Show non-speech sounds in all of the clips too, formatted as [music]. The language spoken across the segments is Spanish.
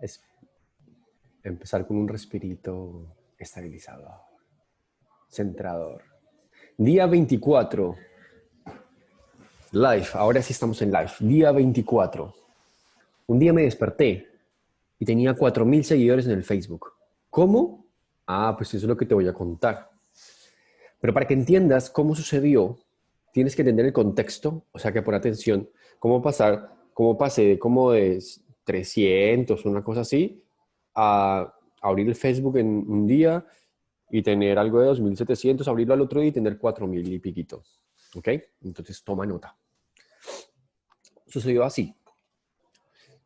es empezar con un respirito estabilizador, centrador. Día 24. Live, ahora sí estamos en live. Día 24. Un día me desperté y tenía 4.000 seguidores en el Facebook. ¿Cómo? Ah, pues eso es lo que te voy a contar. Pero para que entiendas cómo sucedió, tienes que entender el contexto, o sea que por atención, cómo pasar, cómo pasé como de 300, una cosa así, a abrir el Facebook en un día y tener algo de 2.700, abrirlo al otro día y tener 4.000 y piquito. ¿Ok? Entonces toma nota. Sucedió así.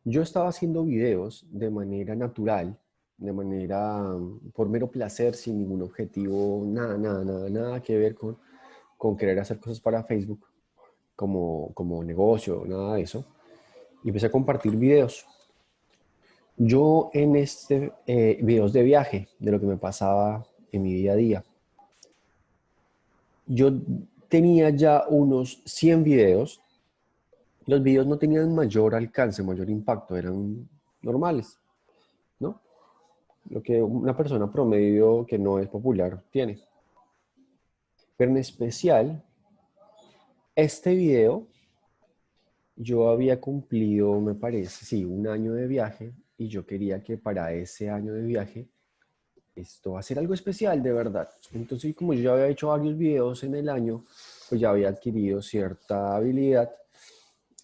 Yo estaba haciendo videos de manera natural, de manera por mero placer, sin ningún objetivo, nada, nada, nada, nada que ver con, con querer hacer cosas para Facebook como, como negocio, nada de eso. Y empecé a compartir videos. Yo en este eh, videos de viaje, de lo que me pasaba en mi día a día, yo tenía ya unos 100 videos. Los videos no tenían mayor alcance, mayor impacto, eran normales, ¿no? Lo que una persona promedio que no es popular tiene. Pero en especial, este video, yo había cumplido, me parece, sí, un año de viaje y yo quería que para ese año de viaje esto va a ser algo especial de verdad. Entonces, como yo ya había hecho varios videos en el año, pues ya había adquirido cierta habilidad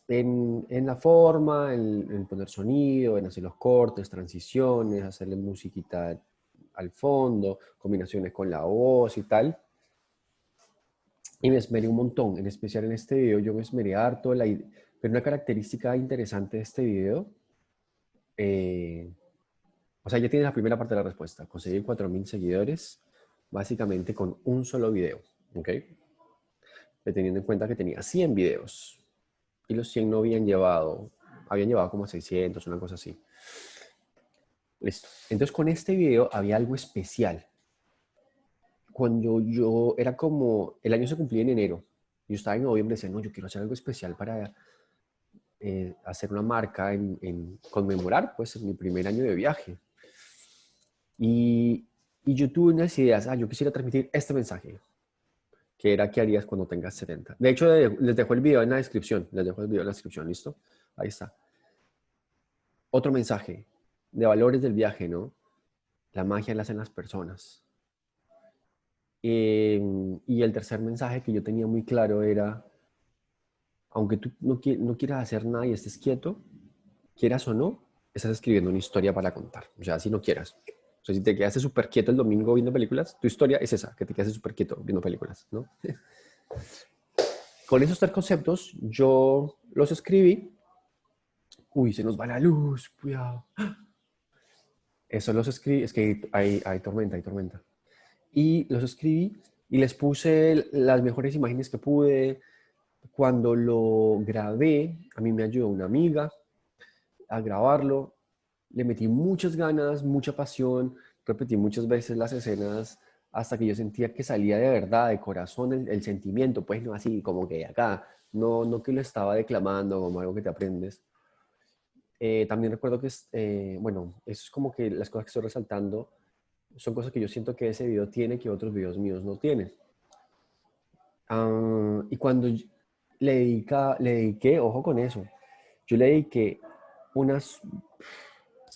en, en la forma, en, poner sonido, en hacer los cortes, transiciones, hacerle musiquita al fondo, combinaciones con la voz y tal. Y me esmeré un montón, en especial en este video, yo me esmeré harto. La, pero una característica interesante de este video eh, o sea, ya tienes la primera parte de la respuesta. Conseguir 4.000 seguidores básicamente con un solo video, ¿ok? Teniendo en cuenta que tenía 100 videos y los 100 no habían llevado, habían llevado como 600, una cosa así. Listo. Entonces con este video había algo especial. Cuando yo era como, el año se cumplía en enero, yo estaba en noviembre decía, no, yo quiero hacer algo especial para eh, hacer una marca en, conmemorar pues mi primer año de viaje. Y, yo tuve unas ideas, ah, yo quisiera transmitir este mensaje, que era qué harías cuando tengas 70. De hecho, les dejo el video en la descripción, les dejo el video en la descripción, ¿listo? Ahí está. Otro mensaje de valores del viaje, ¿no? La magia la hacen las personas. Em, y el tercer mensaje que yo tenía muy claro era, aunque tú no, quieras hacer nada y estés quieto, quieras o no, estás escribiendo una historia para contar. O sea, si no quieras. O sea, si te quedaste súper quieto el domingo viendo películas, tu historia es esa, que te quedaste súper quieto viendo películas, ¿no? [laughs] Con esos tres conceptos, yo los escribí. Uy, se nos va la luz, cuidado. Eso los escribí, es que hay tormenta, hay tormenta. Y los escribí y les puse las mejores imágenes que pude, cuando lo grabé, a mí me ayudó una amiga a grabarlo. Le metí muchas ganas, mucha pasión, repetí muchas veces las escenas hasta que yo sentía que salía de verdad, de corazón, el, sentimiento, pues no así como que acá, no, no que lo estaba declamando como algo que te aprendes. Eh, también recuerdo que, eh, bueno, eso es como que las cosas que estoy resaltando son cosas que yo siento que ese video tiene que otros videos míos no tienen. Ah, y cuando le, dedica, le dediqué, ojo con eso, yo le dediqué unas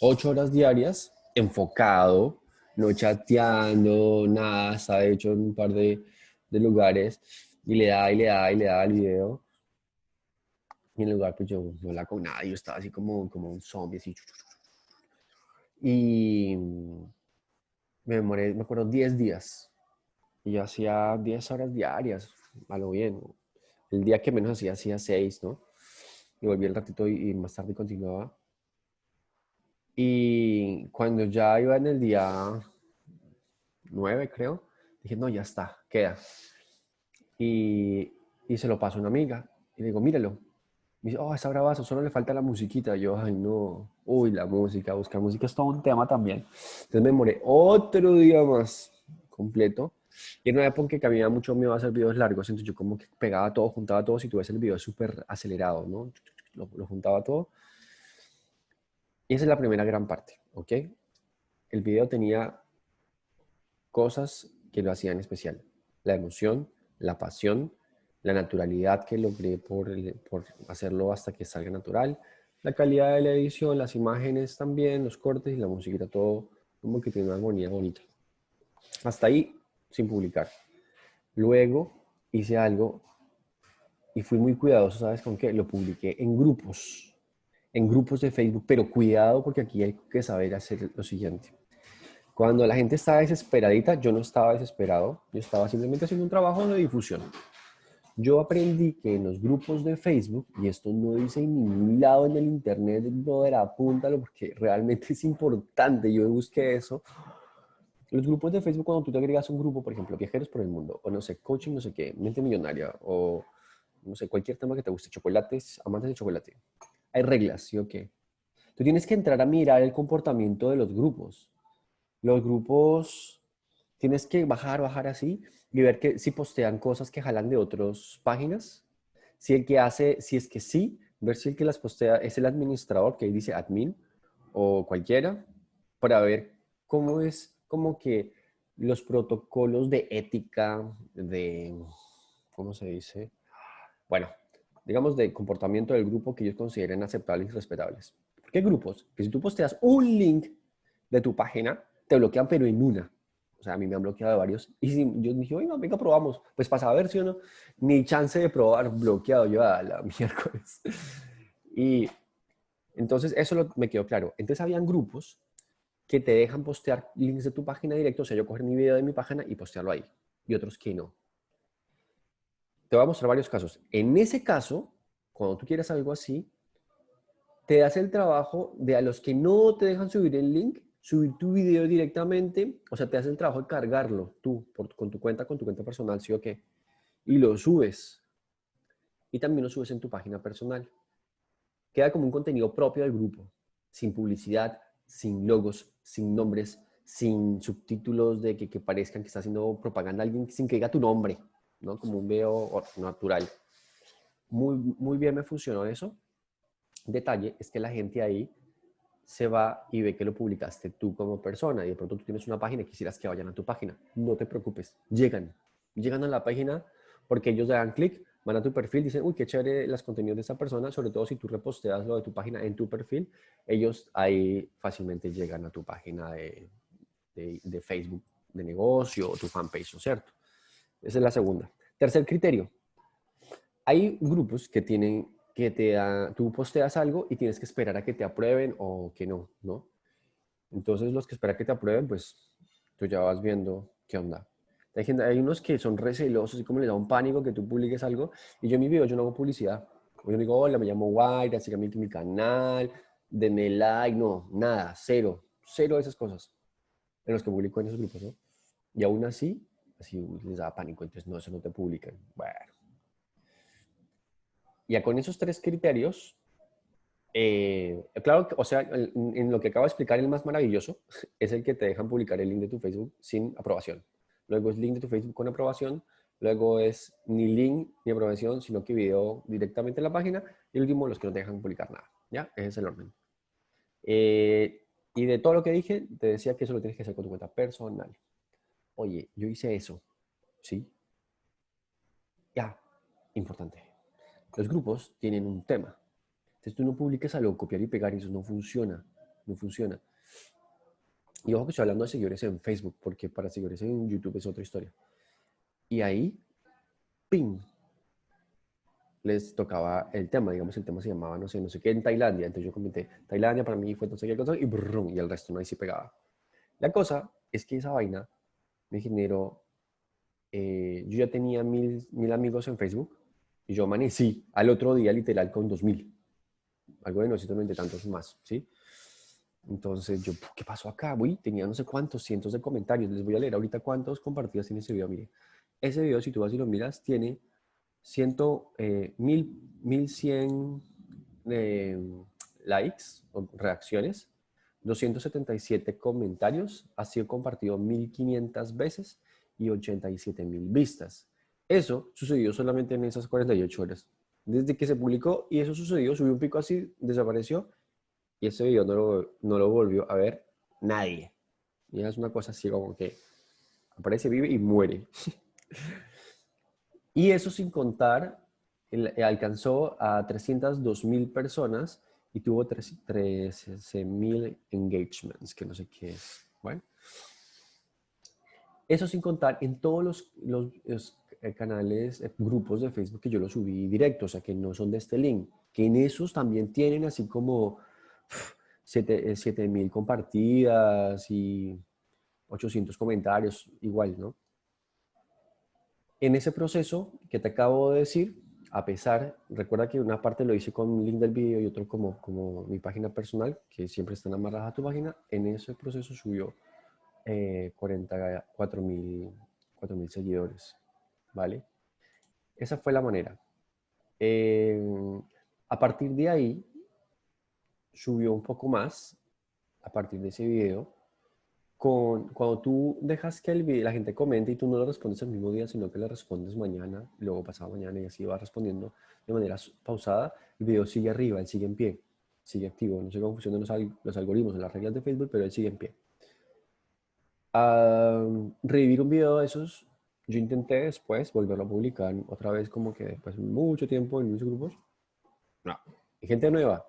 ocho horas diarias enfocado, no chateando, nada, estaba hecho en un par de, de lugares y le da y le da y le da al video. Y en el lugar pues yo no hablaba con nadie, yo estaba así como, como un zombie, así. Y me demoré, me acuerdo, 10 días. Y yo hacía 10 horas diarias, a lo bien. El día que menos hacía, hacía seis, ¿no? Y volví el ratito y, más tarde continuaba. Y cuando ya iba en el día nueve, creo, dije, no, ya está, queda. Y, y se lo paso a una amiga. Y le digo, míralo. Me dice, oh, está bravazo, solo le falta la musiquita. yo, ay, no. Uy, la música, buscar música es todo un tema también. Entonces me demoré otro día más completo y en una época que había mucho miedo a hacer videos largos, entonces yo como que pegaba todo, juntaba todo, si tú el video súper acelerado, ¿no? Lo, juntaba todo. Y esa es la primera gran parte, ¿ok? El video tenía cosas que lo hacían especial. La emoción, la pasión, la naturalidad que logré por, por hacerlo hasta que salga natural, la calidad de la edición, las imágenes también, los cortes y la musiquita, todo como que tiene una armonía bonita. Hasta ahí, sin publicar. Luego hice algo y fui muy cuidadoso, ¿sabes con qué? Lo publiqué en grupos, en grupos de Facebook, pero cuidado porque aquí hay que saber hacer lo siguiente. Cuando la gente estaba desesperadita, yo no estaba desesperado, yo estaba simplemente haciendo un trabajo de difusión. Yo aprendí que en los grupos de Facebook, y esto no dice en ningún lado en el internet, brother, apúntalo porque realmente es importante, yo busqué eso. Los grupos de Facebook, cuando tú te agregas un grupo, por ejemplo, Viajeros por el Mundo, o no sé, Coaching, no sé qué, Mente Millonaria, o no sé, cualquier tema que te guste, chocolates, amantes de chocolate. Hay reglas, ¿sí o qué? Tú tienes que entrar a mirar el comportamiento de los grupos los grupos tienes que bajar, bajar así y ver que si postean cosas que jalan de otras páginas. Si el que hace, si es que sí, ver si el que las postea es el administrador, que ahí dice admin, o cualquiera, para ver cómo es como que los protocolos de ética, de, ¿cómo se dice? Bueno, digamos de comportamiento del grupo que ellos consideren aceptables y respetables. ¿Qué grupos? Que si tú posteas un link de tu página, te bloquean, pero en una. O sea, a mí me han bloqueado de varios. Y yo dije, oiga, venga, probamos. Pues para saber si o no, ni chance de probar bloqueado yo a la [laughs] miércoles. Y entonces eso me quedó claro. Entonces habían grupos que te dejan postear links de tu página directo, o sea, yo coger mi video de mi página y postearlo ahí. Y otros que no. Te voy a mostrar varios casos. En ese caso, cuando tú quieres algo así, te das el trabajo de a los que no te dejan subir el link, subir tu video directamente, o sea, te haces el trabajo de cargarlo tú, con tu cuenta, con tu cuenta personal, sí o qué, y lo subes. Y también lo subes en tu página personal. Queda como un contenido propio del grupo, sin publicidad, sin logos, sin nombres, sin subtítulos de que, que parezcan que está haciendo propaganda alguien sin que diga tu nombre, ¿no? Como un video natural. Muy, muy bien me funcionó eso. Detalle es que la gente ahí se va y ve que lo publicaste tú como persona y de pronto tú tienes una página y quisieras que vayan a tu página. No te preocupes, llegan. Llegan a la página porque ellos le dan clic, van a tu perfil, dicen, uy, qué chévere los contenidos de esa persona, sobre todo si tú reposteas lo de tu página en tu perfil, ellos ahí fácilmente llegan a tu página de, de, Facebook de negocio o tu fanpage, ¿no es cierto? Esa es la segunda. Tercer criterio. Hay grupos que tienen que te tú posteas algo y tienes que esperar a que te aprueben o que no, ¿no? Entonces los que esperan que te aprueben, pues tú ya vas viendo qué onda. Hay, unos que son recelosos y como les da un pánico que tú publiques algo. Y yo en mi video yo no hago publicidad. Yo digo, hola, me llamo Guaira, síganme en mi canal, denme like, no, nada, cero, cero de esas cosas en los que publico en esos grupos, ¿no? Y aún así, así les da pánico, entonces no, eso no te publican. Bueno, ya con esos tres criterios, eh, claro, o sea, en lo que acabo de explicar, el más maravilloso [laughs] es el que te dejan publicar el link de tu Facebook sin aprobación. Luego es link de tu Facebook con aprobación. Luego es ni link ni aprobación, sino que video directamente en la página. Y el último, los que no te dejan publicar nada. ¿Ya? Ese es el orden. Eh, y de todo lo que dije, te decía que eso lo tienes que hacer con tu cuenta personal. Oye, yo hice eso. ¿Sí? Ya, importante. Los grupos tienen un tema. Entonces tú no publiques algo, copiar y pegar y eso no funciona. No funciona. Y ojo que estoy hablando de seguidores en Facebook, porque para seguidores en YouTube es otra historia. Y ahí, ¡ping! Les tocaba el tema, digamos, el tema se llamaba, no sé, no sé qué, en Tailandia. Entonces yo comenté, Tailandia para mí fue sé qué cosa, y brum, y el resto no ahí sí pegaba. La cosa es que esa vaina me generó, eh, yo ya tenía mil, mil amigos en Facebook, y yo amanecí al otro día literal con 2000. Algo de no tantos más, ¿sí? Entonces yo, ¿qué pasó acá? Uy, tenía no sé cuántos, cientos de comentarios. Les voy a leer ahorita cuántos compartidas tiene ese video. Mire, ese video, si tú vas y lo miras, tiene ciento, eh, mil, mil cien eh, likes o reacciones, 277 comentarios, ha sido compartido 1500 veces y 87 mil vistas. Eso sucedió solamente en esas 48 horas. Desde que se publicó y eso sucedió, subió un pico así, desapareció y ese video no lo, no lo volvió a ver nadie. Y es una cosa así como que aparece, vive y muere. [laughs] y eso sin contar, alcanzó a 302 mil personas y tuvo 13 mil engagements, que no sé qué es. Bueno, eso sin contar en todos los, los, eh, canales, eh, grupos de Facebook que yo los subí directo, o sea, que no son de este link, que en esos también tienen así como 7 eh, compartidas y 800 comentarios, igual, ¿no? En ese proceso que te acabo de decir, a pesar, recuerda que una parte lo hice con link del video y otro como, como mi página personal, que siempre están amarradas a tu página, en ese proceso subió eh, 44 mil seguidores, ¿vale? Esa fue la manera. Eh, a partir de ahí, subió un poco más, a partir de ese video, cuando tú dejas que el la gente comente y tú no le respondes el mismo día, sino que le respondes mañana, luego pasado mañana y así va respondiendo de manera pausada, el video sigue arriba, él sigue en pie, sigue activo. No sé cómo funcionan los, los algoritmos en las reglas de Facebook, pero él sigue en pie. revivir un video de esos, yo intenté después volverlo a publicar otra vez como que después de mucho tiempo en muchos grupos. No. ¿Y gente nueva?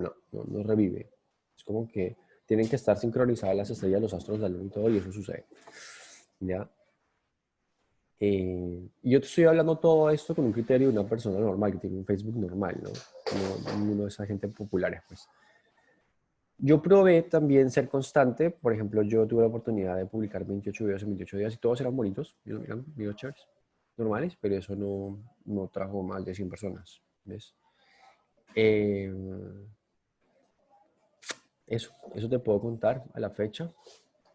No, no, no revive. Es como que tienen que estar sincronizadas las estrellas, los astros del y todo, y eso sucede. ¿Ya? Eh, yo te estoy hablando todo esto con un criterio de una persona normal, que tiene un Facebook normal, ¿no? Como uno de esa gente populares, pues. Yo probé también ser constante. Por ejemplo, yo tuve la oportunidad de publicar 28 videos en 28 días y todos eran bonitos. Miren, videos chéveres, normales, pero eso no, no trajo más de 100 personas, ¿ves? Eh, eso, eso te puedo contar a la fecha.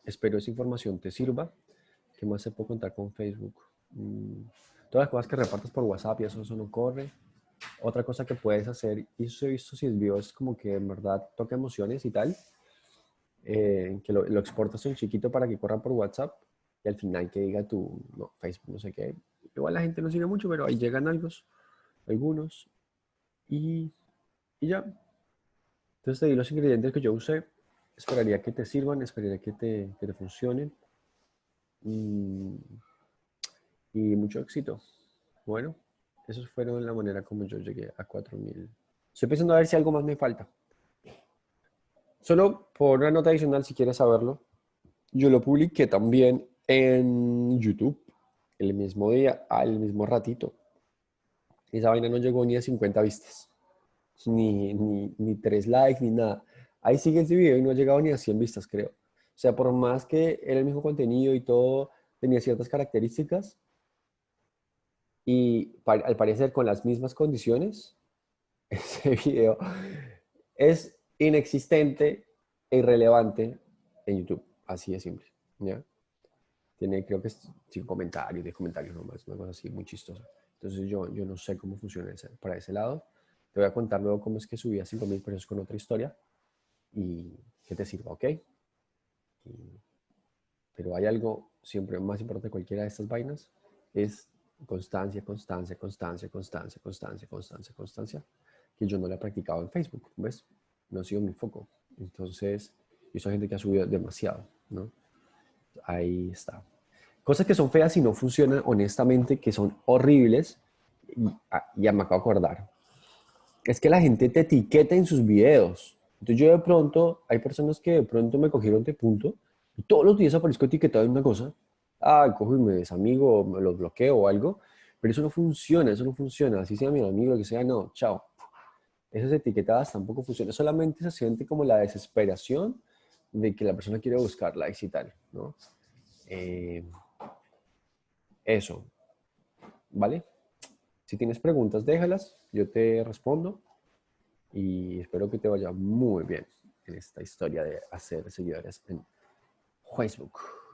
Espero esa información te sirva. ¿Qué más se puede contar con Facebook? Mm, todas las cosas que repartas por WhatsApp y eso, eso no corre. Otra cosa que puedes hacer, y eso he visto si el video es como que en verdad toca emociones y tal, eh, que lo, exportas en chiquito para que corra por WhatsApp y al final que diga tu no, Facebook, no sé qué. Igual la gente no sigue mucho, pero ahí llegan algunos, algunos y, y ya, entonces te di los ingredientes que yo usé. Esperaría que te sirvan, esperaría que te, que te funcionen. Y, y, mucho éxito. Bueno, eso fueron la manera como yo llegué a 4000. Estoy pensando a ver si algo más me falta. Solo por una nota adicional, si quieres saberlo, yo lo publiqué también en YouTube el mismo día, al mismo ratito. Esa vaina no llegó ni a 50 vistas ni, ni, ni tres likes, ni nada. Ahí sigue ese video y no ha llegado ni a 100 vistas, creo. O sea, por más que era el mismo contenido y todo, tenía ciertas características, y al parecer con las mismas condiciones, [laughs] ese video es inexistente e irrelevante en YouTube. Así de simple, ¿ya? Tiene, creo que es comentarios, de comentarios nomás, una cosa así muy chistosa. Entonces yo, yo no sé cómo funciona ese, para ese lado. Te voy a contar luego cómo es que subí a 5 mil pesos con otra historia y que te sirva, ¿ok? pero hay algo siempre más importante de cualquiera de estas vainas, es constancia, constancia, constancia, constancia, constancia, constancia, constancia, que yo no la he practicado en Facebook, ¿ves? No ha sido mi foco. Entonces, yo soy gente que ha subido demasiado, ¿no? Ahí está. Cosas que son feas y no funcionan, honestamente, que son horribles, y, ya me acabo de acordar es que la gente te etiqueta en sus videos. Entonces yo de pronto, hay personas que de pronto me cogieron de punto y todos los días aparezco etiquetado en una cosa. Ah, cojo y me desamigo, me los bloqueo o algo. Pero eso no funciona, eso no funciona. Así sea mi amigo, que sea, no, chao. Esas etiquetadas tampoco funcionan. Solamente se siente como la desesperación de que la persona quiere buscar likes y tal, ¿no? Eh, eso. ¿Vale? Si tienes preguntas, déjalas, yo te respondo y espero que te vaya muy bien en esta historia de hacer seguidores en Facebook.